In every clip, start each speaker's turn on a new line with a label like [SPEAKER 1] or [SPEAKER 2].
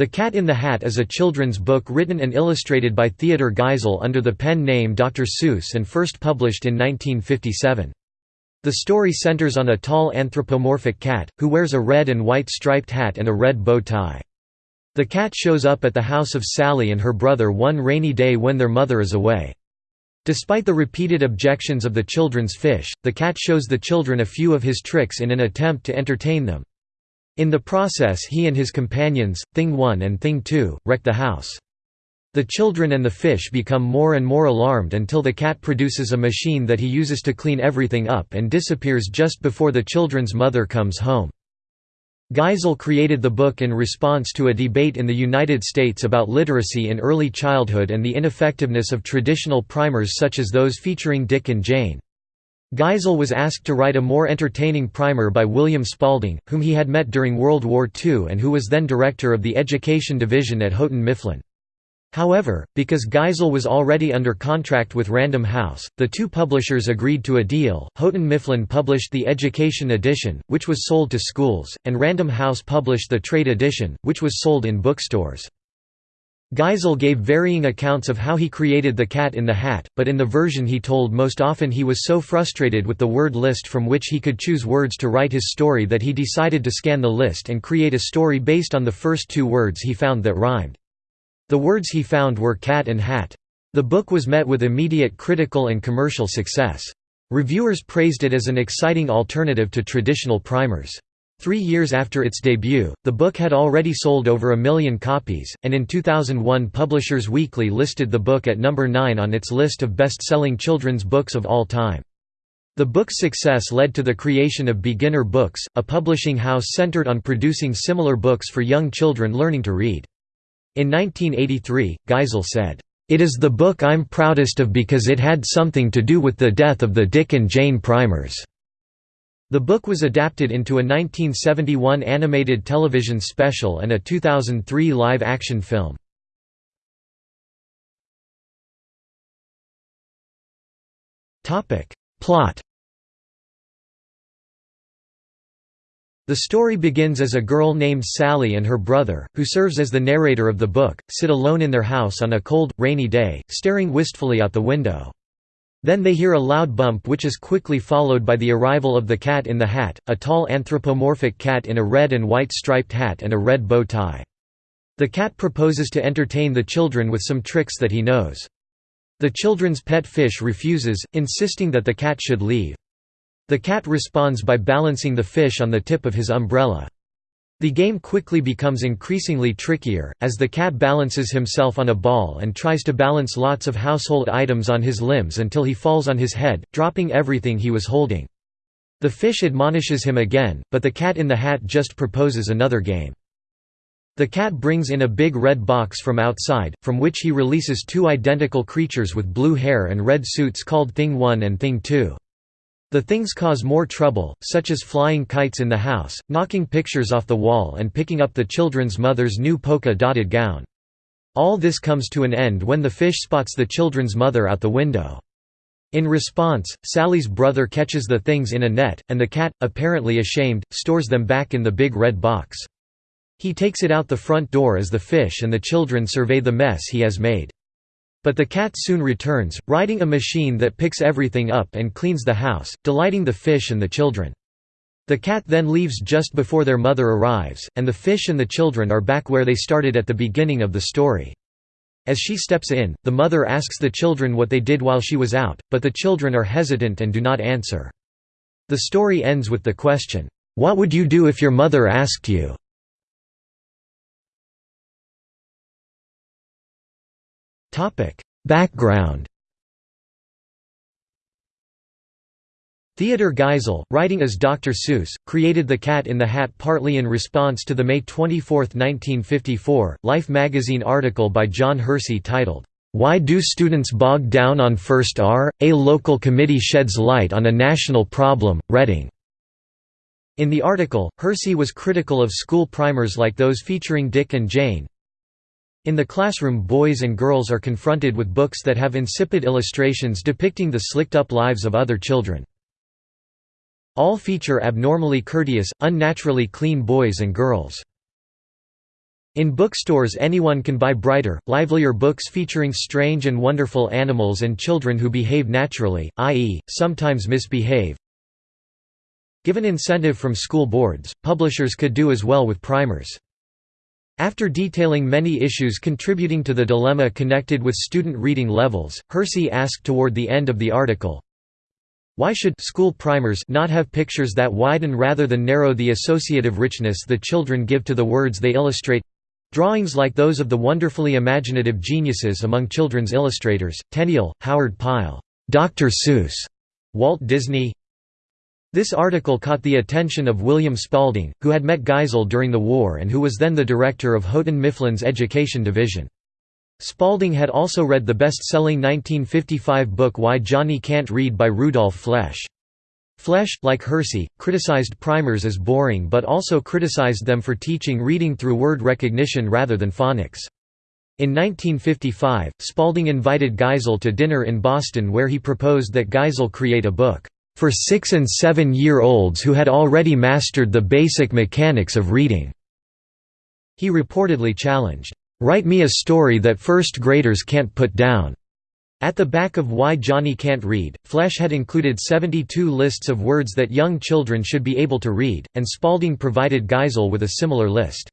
[SPEAKER 1] The Cat in the Hat is a children's book written and illustrated by Theodor Geisel under the pen name Dr. Seuss and first published in 1957. The story centers on a tall anthropomorphic cat, who wears a red and white striped hat and a red bow tie. The cat shows up at the house of Sally and her brother one rainy day when their mother is away. Despite the repeated objections of the children's fish, the cat shows the children a few of his tricks in an attempt to entertain them. In the process he and his companions, Thing 1 and Thing 2, wreck the house. The children and the fish become more and more alarmed until the cat produces a machine that he uses to clean everything up and disappears just before the children's mother comes home. Geisel created the book in response to a debate in the United States about literacy in early childhood and the ineffectiveness of traditional primers such as those featuring Dick and Jane. Geisel was asked to write a more entertaining primer by William Spalding, whom he had met during World War II and who was then director of the Education Division at Houghton Mifflin. However, because Geisel was already under contract with Random House, the two publishers agreed to a deal. Houghton Mifflin published the Education Edition, which was sold to schools, and Random House published the Trade Edition, which was sold in bookstores. Geisel gave varying accounts of how he created the cat in the hat, but in the version he told most often he was so frustrated with the word list from which he could choose words to write his story that he decided to scan the list and create a story based on the first two words he found that rhymed. The words he found were cat and hat. The book was met with immediate critical and commercial success. Reviewers praised it as an exciting alternative to traditional primers. Three years after its debut, the book had already sold over a million copies, and in 2001 Publishers Weekly listed the book at number 9 on its list of best-selling children's books of all time. The book's success led to the creation of Beginner Books, a publishing house centered on producing similar books for young children learning to read. In 1983, Geisel said, "...it is the book I'm proudest of because it had something to do with the death of the Dick and Jane primers." The book was adapted into a 1971 animated television special and a 2003 live-action film. Plot The story begins as a girl named Sally and her brother, who serves as the narrator of the book, sit alone in their house on a cold, rainy day, staring wistfully out the window. Then they hear a loud bump which is quickly followed by the arrival of the cat in the hat, a tall anthropomorphic cat in a red and white striped hat and a red bow tie. The cat proposes to entertain the children with some tricks that he knows. The children's pet fish refuses, insisting that the cat should leave. The cat responds by balancing the fish on the tip of his umbrella. The game quickly becomes increasingly trickier, as the cat balances himself on a ball and tries to balance lots of household items on his limbs until he falls on his head, dropping everything he was holding. The fish admonishes him again, but the cat in the hat just proposes another game. The cat brings in a big red box from outside, from which he releases two identical creatures with blue hair and red suits called Thing 1 and Thing 2. The things cause more trouble, such as flying kites in the house, knocking pictures off the wall and picking up the children's mother's new polka-dotted gown. All this comes to an end when the fish spots the children's mother out the window. In response, Sally's brother catches the things in a net, and the cat, apparently ashamed, stores them back in the big red box. He takes it out the front door as the fish and the children survey the mess he has made. But the cat soon returns, riding a machine that picks everything up and cleans the house, delighting the fish and the children. The cat then leaves just before their mother arrives, and the fish and the children are back where they started at the beginning of the story. As she steps in, the mother asks the children what they did while she was out, but the children are hesitant and do not answer. The story ends with the question, "'What would you do if your mother asked you?' Background Theodor Geisel, writing as Dr. Seuss, created The Cat in the Hat partly in response to the May 24, 1954, Life magazine article by John Hersey titled, "'Why Do Students Bog Down on First R? A Local Committee Sheds Light on a National Problem, Reading". In the article, Hersey was critical of school primers like those featuring Dick and Jane, in the classroom boys and girls are confronted with books that have insipid illustrations depicting the slicked-up lives of other children. All feature abnormally courteous, unnaturally clean boys and girls. In bookstores anyone can buy brighter, livelier books featuring strange and wonderful animals and children who behave naturally, i.e., sometimes misbehave. Given incentive from school boards, publishers could do as well with primers. After detailing many issues contributing to the dilemma connected with student reading levels, Hersey asked toward the end of the article, why should school primers not have pictures that widen rather than narrow the associative richness the children give to the words they illustrate? Drawings like those of the wonderfully imaginative geniuses among children's illustrators, Tenniel, Howard Pyle, Dr. Seuss, Walt Disney. This article caught the attention of William Spalding, who had met Geisel during the war and who was then the director of Houghton Mifflin's education division. Spalding had also read the best-selling 1955 book Why Johnny Can't Read by Rudolf Flesch. Flesch, like Hersey, criticized primers as boring but also criticized them for teaching reading through word recognition rather than phonics. In 1955, Spalding invited Geisel to dinner in Boston where he proposed that Geisel create a book, "...for six- and seven-year-olds who had already mastered the basic mechanics of reading." He reportedly challenged, "...write me a story that first graders can't put down." At the back of Why Johnny Can't Read, Flesch had included 72 lists of words that young children should be able to read, and Spalding provided Geisel with a similar list.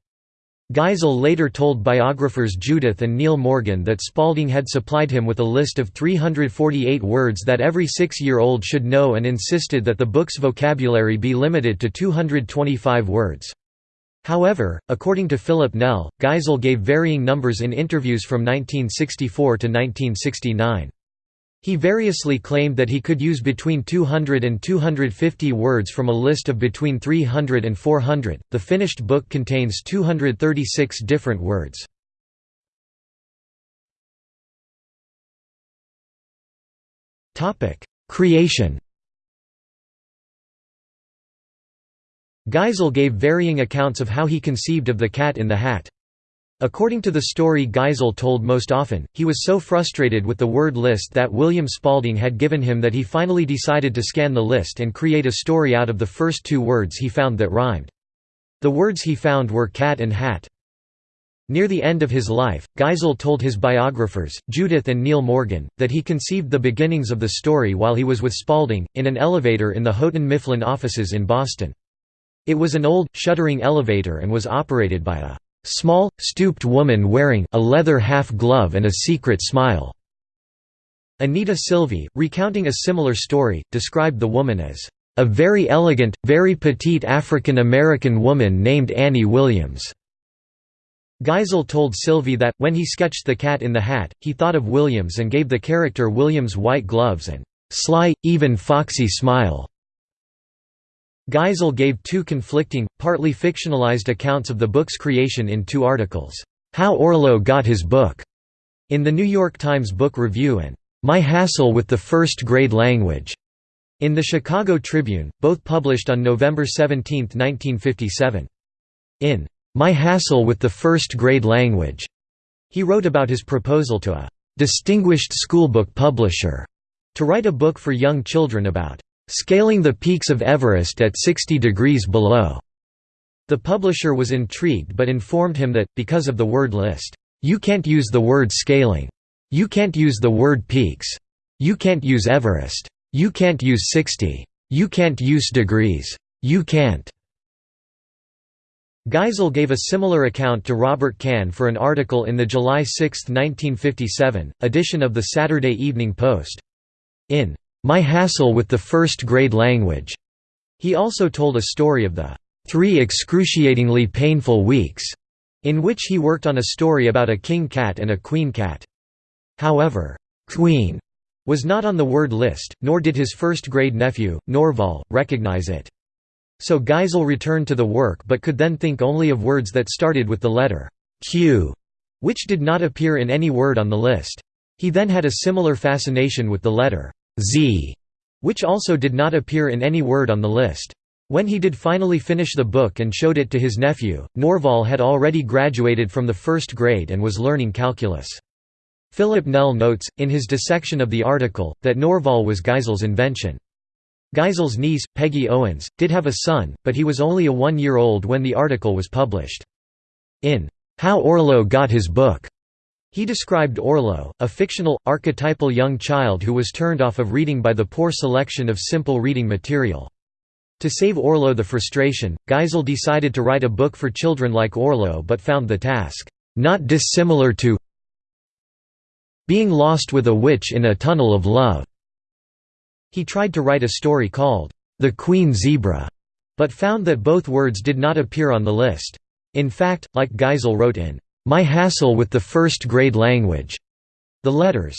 [SPEAKER 1] Geisel later told biographers Judith and Neil Morgan that Spalding had supplied him with a list of 348 words that every six-year-old should know and insisted that the book's vocabulary be limited to 225 words. However, according to Philip Nel, Geisel gave varying numbers in interviews from 1964 to 1969. He variously claimed that he could use between 200 and 250 words from a list of between 300 and 400. The finished book contains 236 different words. Topic: Creation Geisel gave varying accounts of how he conceived of the cat in the hat. According to the story Geisel told most often, he was so frustrated with the word list that William Spalding had given him that he finally decided to scan the list and create a story out of the first two words he found that rhymed. The words he found were cat and hat. Near the end of his life, Geisel told his biographers, Judith and Neil Morgan, that he conceived the beginnings of the story while he was with Spalding, in an elevator in the Houghton Mifflin offices in Boston. It was an old, shuttering elevator and was operated by a small, stooped woman wearing a leather half-glove and a secret smile." Anita Silvey, recounting a similar story, described the woman as, "...a very elegant, very petite African-American woman named Annie Williams." Geisel told Silvey that, when he sketched the cat in the hat, he thought of Williams and gave the character Williams white gloves and "...sly, even foxy smile." Geisel gave two conflicting, partly fictionalized accounts of the book's creation in two articles, "'How Orlo Got His Book' in the New York Times Book Review and "'My Hassle with the First Grade Language' in the Chicago Tribune, both published on November 17, 1957. In "'My Hassle with the First Grade Language' he wrote about his proposal to a "'distinguished schoolbook publisher' to write a book for young children about Scaling the Peaks of Everest at 60 degrees below. The publisher was intrigued but informed him that, because of the word list, you can't use the word scaling. You can't use the word peaks. You can't use Everest. You can't use 60. You can't use degrees. You can't. Geisel gave a similar account to Robert Kahn for an article in the July 6, 1957, edition of the Saturday Evening Post. In my Hassle with the First Grade Language. He also told a story of the three excruciatingly painful weeks in which he worked on a story about a king cat and a queen cat. However, queen was not on the word list, nor did his first-grade nephew, Norval, recognize it. So Geisel returned to the work but could then think only of words that started with the letter Q, which did not appear in any word on the list. He then had a similar fascination with the letter Z, which also did not appear in any word on the list. When he did finally finish the book and showed it to his nephew, Norval had already graduated from the first grade and was learning calculus. Philip Nel notes, in his dissection of the article, that Norval was Geisel's invention. Geisel's niece, Peggy Owens, did have a son, but he was only a one-year-old when the article was published. In "'How Orlo Got His Book' He described Orlo, a fictional, archetypal young child who was turned off of reading by the poor selection of simple reading material. To save Orlo the frustration, Geisel decided to write a book for children like Orlo but found the task, "...not dissimilar to being lost with a witch in a tunnel of love." He tried to write a story called, "...the Queen Zebra", but found that both words did not appear on the list. In fact, like Geisel wrote in, "...my hassle with the first-grade language," the letters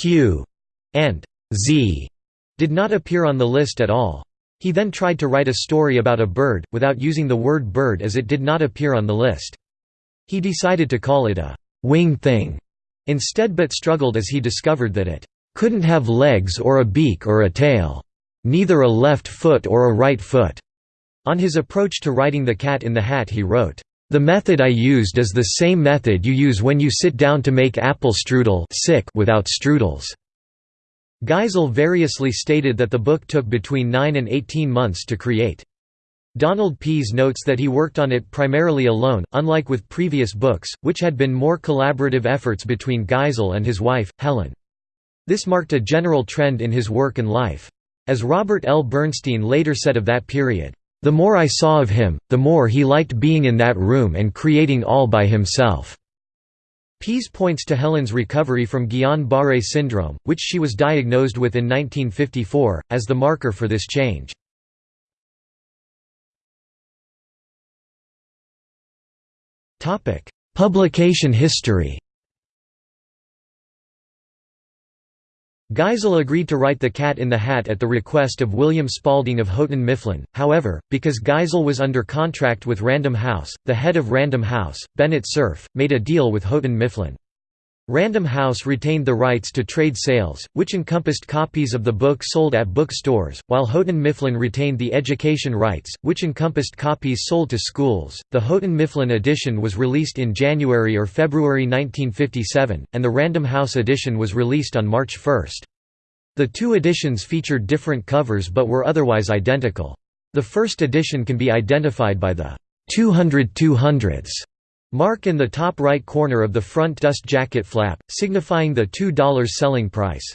[SPEAKER 1] Q and Z did not appear on the list at all. He then tried to write a story about a bird, without using the word bird as it did not appear on the list. He decided to call it a «wing thing» instead but struggled as he discovered that it «couldn't have legs or a beak or a tail. Neither a left foot or a right foot». On his approach to writing The Cat in the Hat he wrote, "...the method I used is the same method you use when you sit down to make apple strudel without strudels." Geisel variously stated that the book took between 9 and 18 months to create. Donald Pease notes that he worked on it primarily alone, unlike with previous books, which had been more collaborative efforts between Geisel and his wife, Helen. This marked a general trend in his work and life. As Robert L. Bernstein later said of that period, "...the more I saw of him, the more he liked being in that room and creating all by himself." Pease points to Helen's recovery from Guillain-Barré syndrome, which she was diagnosed with in 1954, as the marker for this change. Publication history Geisel agreed to write The Cat in the Hat at the request of William Spalding of Houghton Mifflin, however, because Geisel was under contract with Random House, the head of Random House, Bennett Cerf, made a deal with Houghton Mifflin. Random House retained the rights to trade sales, which encompassed copies of the book sold at bookstores, while Houghton Mifflin retained the education rights, which encompassed copies sold to schools. The Houghton Mifflin edition was released in January or February 1957, and the Random House edition was released on March 1. The two editions featured different covers but were otherwise identical. The first edition can be identified by the 200 200s Mark in the top right corner of the front dust jacket flap, signifying the $2 selling price.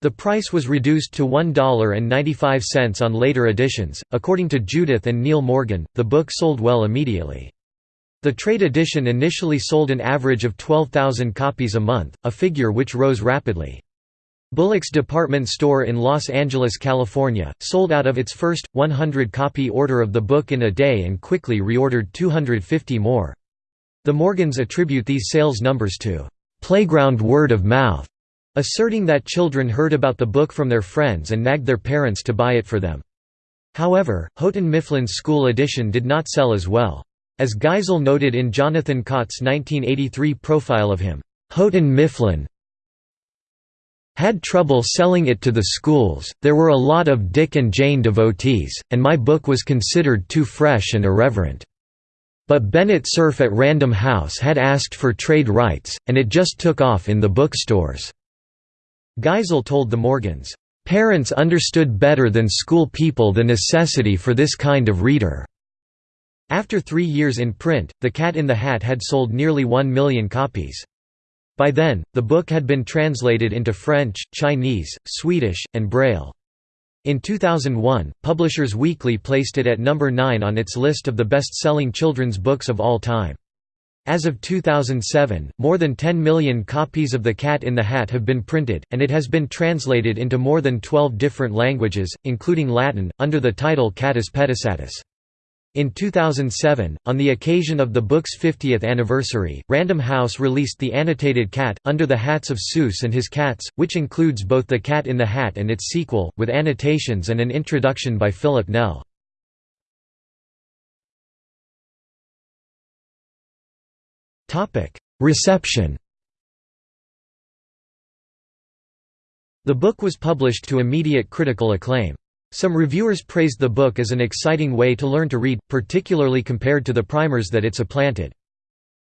[SPEAKER 1] The price was reduced to $1.95 on later editions. According to Judith and Neil Morgan, the book sold well immediately. The trade edition initially sold an average of 12,000 copies a month, a figure which rose rapidly. Bullock's department store in Los Angeles, California, sold out of its first, 100-copy order of the book in a day and quickly reordered 250 more. The Morgans attribute these sales numbers to playground word of mouth, asserting that children heard about the book from their friends and nagged their parents to buy it for them. However, Houghton Mifflin's school edition did not sell as well. As Geisel noted in Jonathan Cott's 1983 profile of him, Houghton Mifflin had trouble selling it to the schools, there were a lot of Dick and Jane devotees, and my book was considered too fresh and irreverent. But Bennett Cerf at Random House had asked for trade rights, and it just took off in the bookstores. Geisel told the Morgans, "...parents understood better than school people the necessity for this kind of reader." After three years in print, The Cat in the Hat had sold nearly one million copies. By then, the book had been translated into French, Chinese, Swedish, and Braille. In 2001, Publishers Weekly placed it at number 9 on its list of the best-selling children's books of all time. As of 2007, more than 10 million copies of The Cat in the Hat have been printed, and it has been translated into more than 12 different languages, including Latin, under the title Catus Pedisatus. In 2007, on the occasion of the book's 50th anniversary, Random House released the annotated Cat, Under the Hats of Seuss and His Cats, which includes both The Cat in the Hat and its sequel, with annotations and an introduction by Philip Nel. Reception The book was published to immediate critical acclaim. Some reviewers praised the book as an exciting way to learn to read, particularly compared to the primers that it supplanted.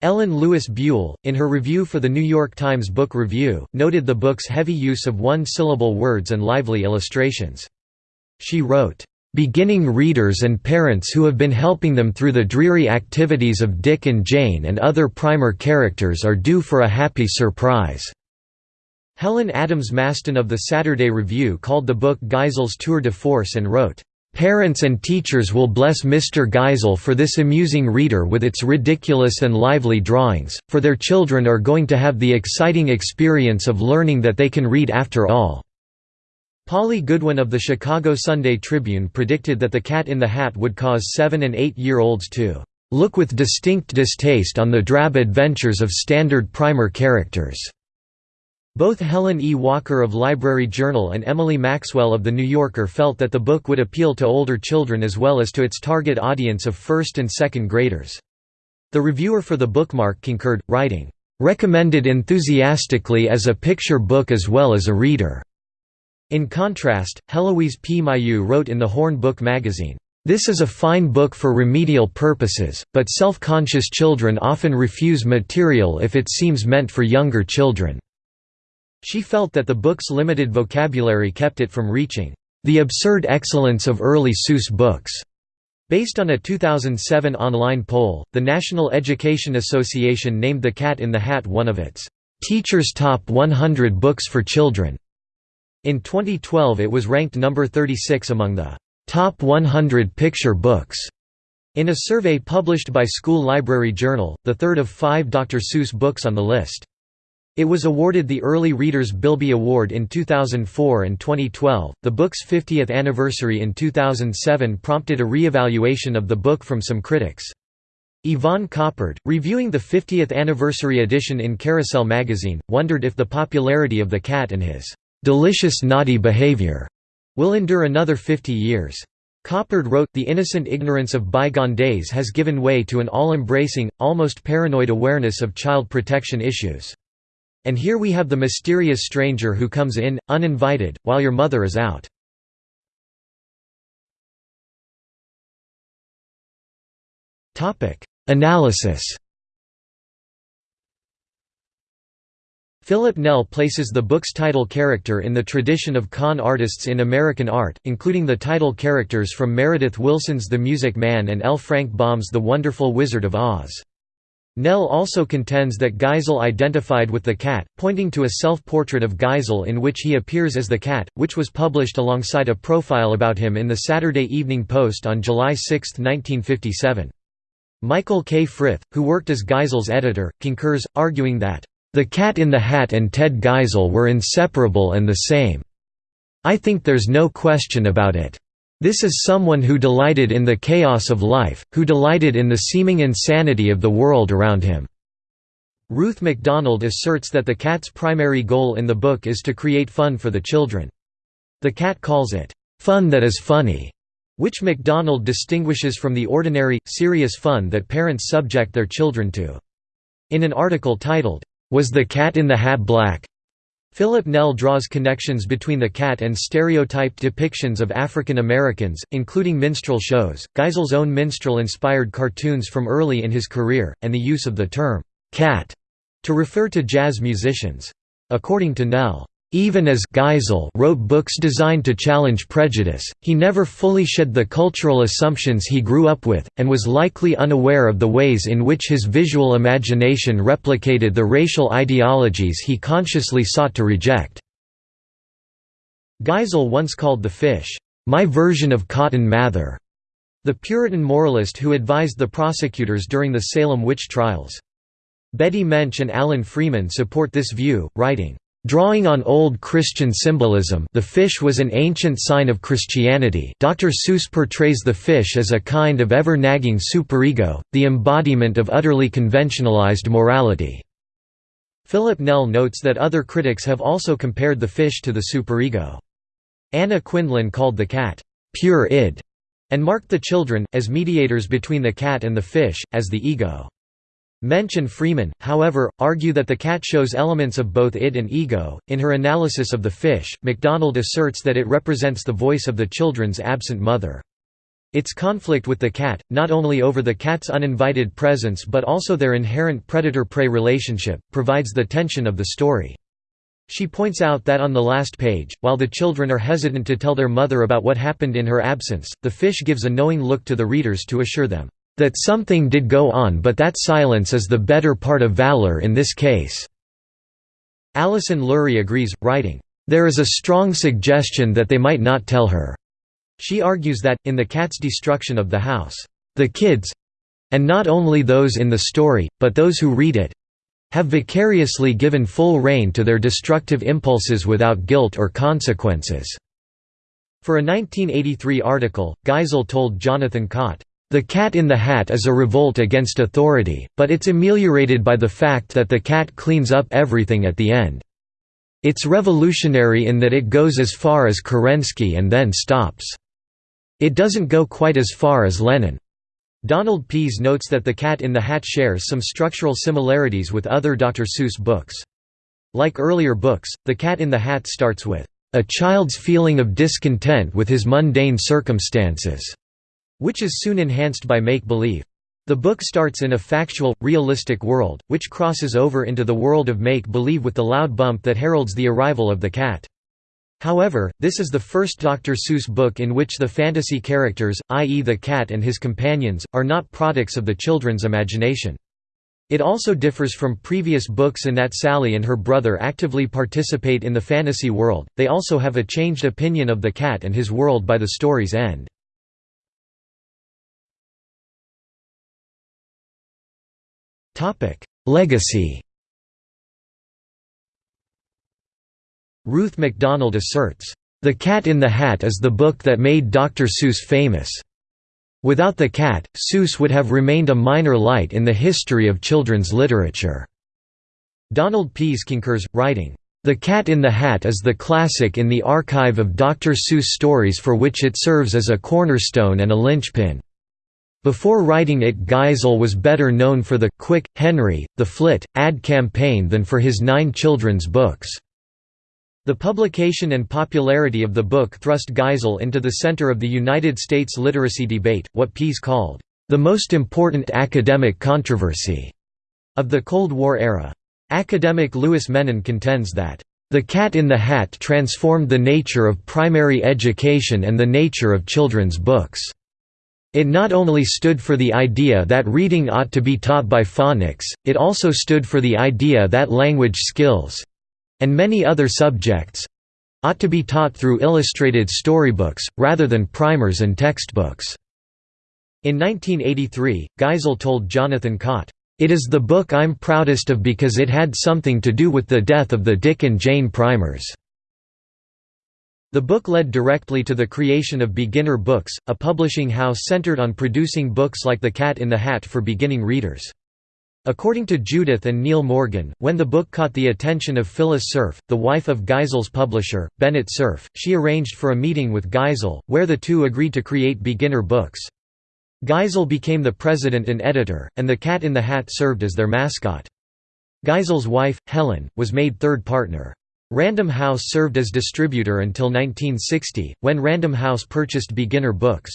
[SPEAKER 1] Ellen Lewis Buell, in her review for The New York Times Book Review, noted the book's heavy use of one-syllable words and lively illustrations. She wrote, beginning readers and parents who have been helping them through the dreary activities of Dick and Jane and other primer characters are due for a happy surprise." Helen Adams Masten of the Saturday Review called the book Geisel's tour de force and wrote, Parents and teachers will bless Mr. Geisel for this amusing reader with its ridiculous and lively drawings, for their children are going to have the exciting experience of learning that they can read after all." Polly Goodwin of the Chicago Sunday Tribune predicted that The Cat in the Hat would cause seven- and eight-year-olds to "...look with distinct distaste on the drab adventures of standard primer characters." Both Helen E. Walker of Library Journal and Emily Maxwell of The New Yorker felt that the book would appeal to older children as well as to its target audience of first and second graders. The reviewer for the bookmark concurred, writing, "...recommended enthusiastically as a picture book as well as a reader." In contrast, Heloise P. Mailloux wrote in the Horn Book magazine, "...this is a fine book for remedial purposes, but self-conscious children often refuse material if it seems meant for younger children." She felt that the book's limited vocabulary kept it from reaching the absurd excellence of early Seuss books. Based on a 2007 online poll, the National Education Association named The Cat in the Hat one of its Teachers' Top 100 Books for Children. In 2012 it was ranked number 36 among the Top 100 Picture Books. In a survey published by School Library Journal, the third of five Dr. Seuss books on the list. It was awarded the Early Readers Bilby Award in 2004 and 2012. The book's 50th anniversary in 2007 prompted a re-evaluation of the book from some critics. Yvonne Coppard, reviewing the 50th anniversary edition in Carousel magazine, wondered if the popularity of the cat and his delicious naughty behavior will endure another 50 years. Coppard wrote, The innocent ignorance of bygone days has given way to an all-embracing, almost paranoid awareness of child protection issues. And here we have the mysterious stranger who comes in, uninvited, while your mother is out. Analysis Philip Nel places the book's title character in the tradition of con artists in American art, including the title characters from Meredith Willson's The Music Man and L. Frank Baum's The Wonderful Wizard of Oz. Nel also contends that Geisel identified with the cat, pointing to a self-portrait of Geisel in which he appears as the cat, which was published alongside a profile about him in the Saturday Evening Post on July 6, 1957. Michael K. Frith, who worked as Geisel's editor, concurs, arguing that, "...the Cat in the Hat and Ted Geisel were inseparable and the same. I think there's no question about it." This is someone who delighted in the chaos of life, who delighted in the seeming insanity of the world around him." Ruth MacDonald asserts that the cat's primary goal in the book is to create fun for the children. The cat calls it, "...fun that is funny", which MacDonald distinguishes from the ordinary, serious fun that parents subject their children to. In an article titled, "'Was the Cat in the Hat Black?' Philip Nel draws connections between the cat and stereotyped depictions of African Americans, including minstrel shows, Geisel's own minstrel-inspired cartoons from early in his career, and the use of the term, cat, to refer to jazz musicians. According to Nel, even as Geisel wrote books designed to challenge prejudice, he never fully shed the cultural assumptions he grew up with, and was likely unaware of the ways in which his visual imagination replicated the racial ideologies he consciously sought to reject. Geisel once called the fish, "...my version of Cotton Mather", the Puritan moralist who advised the prosecutors during the Salem witch trials. Betty Mensch and Alan Freeman support this view, writing, Drawing on Old Christian symbolism the fish was an ancient sign of Christianity Dr. Seuss portrays the fish as a kind of ever-nagging superego, the embodiment of utterly conventionalized morality. Philip Nel notes that other critics have also compared the fish to the superego. Anna Quindlen called the cat, "...pure id", and marked the children, as mediators between the cat and the fish, as the ego. Mensch and Freeman, however, argue that the cat shows elements of both id and ego. In her analysis of the fish, MacDonald asserts that it represents the voice of the children's absent mother. Its conflict with the cat, not only over the cat's uninvited presence but also their inherent predator-prey relationship, provides the tension of the story. She points out that on the last page, while the children are hesitant to tell their mother about what happened in her absence, the fish gives a knowing look to the readers to assure them, "...that something did go on but that silence is the better part of valor in this case." Alison Lurie agrees, writing, "...there is a strong suggestion that they might not tell her." She argues that, in the cat's destruction of the house, "...the kids—and not only those in the story, but those who read it, have vicariously given full rein to their destructive impulses without guilt or consequences." For a 1983 article, Geisel told Jonathan Cott, "...the cat in the hat is a revolt against authority, but it's ameliorated by the fact that the cat cleans up everything at the end. It's revolutionary in that it goes as far as Kerensky and then stops. It doesn't go quite as far as Lenin. Donald Pease notes that The Cat in the Hat shares some structural similarities with other Dr. Seuss books. Like earlier books, The Cat in the Hat starts with, "...a child's feeling of discontent with his mundane circumstances", which is soon enhanced by make-believe. The book starts in a factual, realistic world, which crosses over into the world of make-believe with the loud bump that heralds the arrival of the cat. However, this is the first Dr. Seuss book in which the fantasy characters, i.e. the cat and his companions, are not products of the children's imagination. It also differs from previous books in that Sally and her brother actively participate in the fantasy world, they also have a changed opinion of the cat and his world by the story's end. Legacy Ruth MacDonald asserts, "...The Cat in the Hat is the book that made Dr. Seuss famous. Without the cat, Seuss would have remained a minor light in the history of children's literature." Donald Pease concurs, writing, "...The Cat in the Hat is the classic in the archive of Dr. Seuss stories for which it serves as a cornerstone and a linchpin." Before writing it Geisel was better known for the Quick, Henry, The Flit, ad campaign than for his nine children's books. The publication and popularity of the book thrust Geisel into the center of the United States literacy debate, what Pease called, "...the most important academic controversy." of the Cold War era. Academic Louis Menand contends that, "...the Cat in the Hat transformed the nature of primary education and the nature of children's books." It not only stood for the idea that reading ought to be taught by phonics, it also stood for the idea that language skills, and many other subjects ought to be taught through illustrated storybooks, rather than primers and textbooks. In 1983, Geisel told Jonathan Cott, "...it is the book I'm proudest of because it had something to do with the death of the Dick and Jane primers." The book led directly to the creation of Beginner Books, a publishing house centered on producing books like The Cat in the Hat for beginning readers. According to Judith and Neil Morgan, when the book caught the attention of Phyllis Cerf, the wife of Geisel's publisher, Bennett Cerf, she arranged for a meeting with Geisel, where the two agreed to create beginner books. Geisel became the president and editor, and the Cat in the Hat served as their mascot. Geisel's wife, Helen, was made third partner. Random House served as distributor until 1960, when Random House purchased Beginner Books.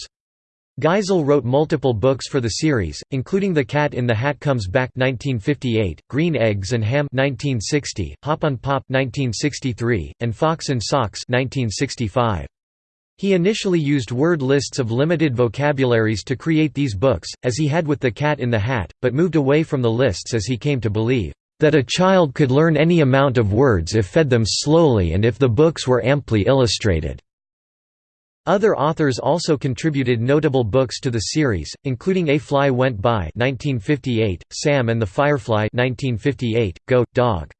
[SPEAKER 1] Geisel wrote multiple books for the series, including The Cat in the Hat Comes Back 1958, Green Eggs and Ham 1960, Hop on Pop 1963, and Fox and Socks 1965. He initially used word lists of limited vocabularies to create these books, as he had with The Cat in the Hat, but moved away from the lists as he came to believe, "...that a child could learn any amount of words if fed them slowly and if the books were amply illustrated." Other authors also contributed notable books to the series, including A Fly Went By 1958, Sam and the Firefly 1958, Go, Dog.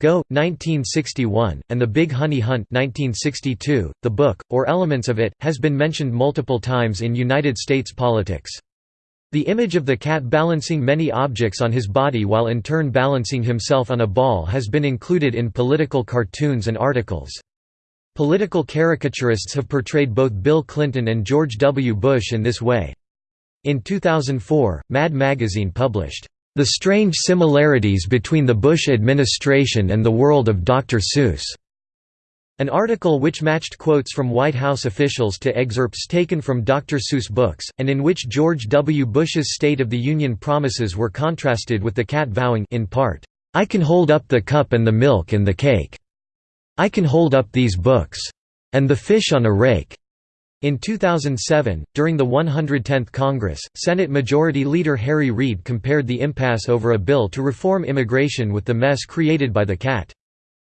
[SPEAKER 1] Go, 1961, and The Big Honey Hunt 1962. .The book, or elements of it, has been mentioned multiple times in United States politics. The image of the cat balancing many objects on his body while in turn balancing himself on a ball has been included in political cartoons and articles. Political caricaturists have portrayed both Bill Clinton and George W. Bush in this way. In 2004, Mad Magazine published, "...the strange similarities between the Bush administration and the world of Dr. Seuss." An article which matched quotes from White House officials to excerpts taken from Dr. Seuss books, and in which George W. Bush's State of the Union promises were contrasted with the cat vowing in part, "'I can hold up the cup and the milk and the cake'". "'I can hold up these books' and The Fish on a Rake' In 2007, during the 110th Congress, Senate Majority Leader Harry Reid compared the impasse over a bill to reform immigration with the mess created by the cat.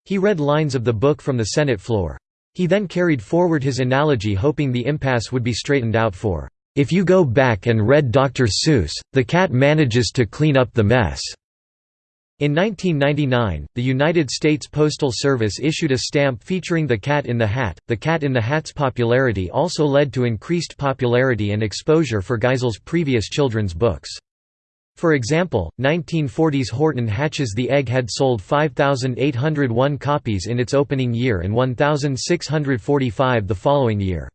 [SPEAKER 1] He read lines of the book from the Senate floor. He then carried forward his analogy hoping the impasse would be straightened out for, "...if you go back and read Dr. Seuss, the cat manages to clean up the mess." In 1999, the United States Postal Service issued a stamp featuring the Cat in the Hat. The Cat in the Hat's popularity also led to increased popularity and exposure for Geisel's previous children's books. For example, 1940's Horton Hatches the Egg had sold 5,801 copies in its opening year and 1,645 the following year.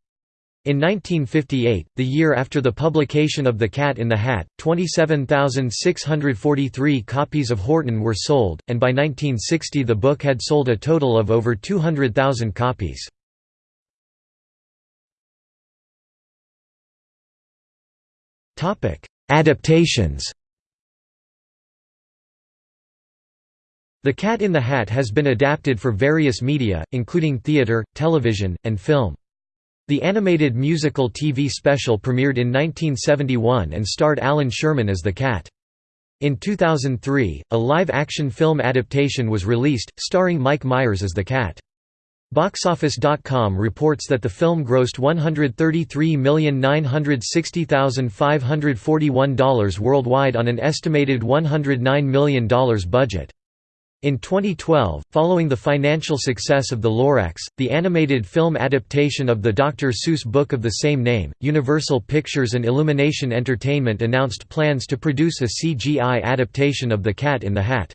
[SPEAKER 1] In 1958, the year after the publication of The Cat in the Hat, 27,643 copies of Horton were sold, and by 1960 the book had sold a total of over 200,000 copies. Adaptations The Cat in the Hat has been adapted for various media, including theatre, television, and film. The animated musical TV special premiered in 1971 and starred Allan Sherman as the cat. In 2003, a live-action film adaptation was released, starring Mike Myers as the cat. Boxoffice.com reports that the film grossed $133,960,541 worldwide on an estimated $109 million budget. In 2012, following the financial success of The Lorax, the animated film adaptation of the Dr. Seuss book of the same name, Universal Pictures and Illumination Entertainment announced plans to produce a CGI adaptation of The Cat in the Hat.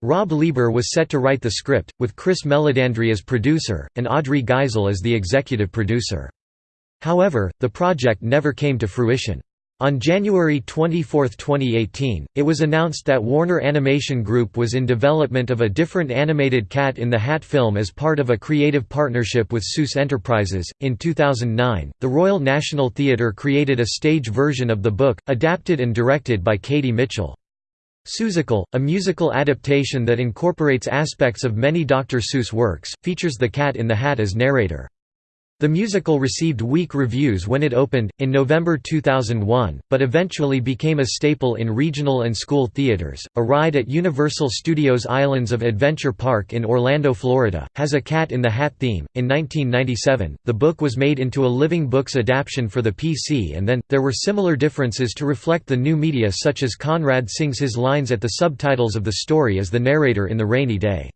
[SPEAKER 1] Rob Lieber was set to write the script, with Chris Meledandri as producer, and Audrey Geisel as the executive producer. However, the project never came to fruition. On January 24, 2018, it was announced that Warner Animation Group was in development of a different animated Cat in the Hat film as part of a creative partnership with Seuss Enterprises. In 2009, the Royal National Theatre created a stage version of the book, adapted and directed by Katie Mitchell. Seussical, a musical adaptation that incorporates aspects of many Dr. Seuss works, features the Cat in the Hat as narrator. The musical received weak reviews when it opened, in November 2001, but eventually became a staple in regional and school theaters. A ride at Universal Studios Islands of Adventure Park in Orlando, Florida, has a Cat in the Hat theme. In 1997, the book was made into a Living Books adaptation for the PC, and then, there were similar differences to reflect the new media, such as Conrad sings his lines at the subtitles of the story as the narrator in The Rainy Day.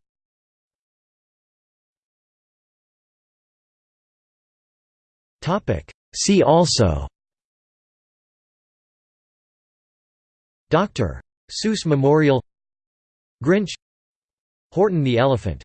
[SPEAKER 1] See also. Dr. Seuss Memorial. Grinch. Horton the Elephant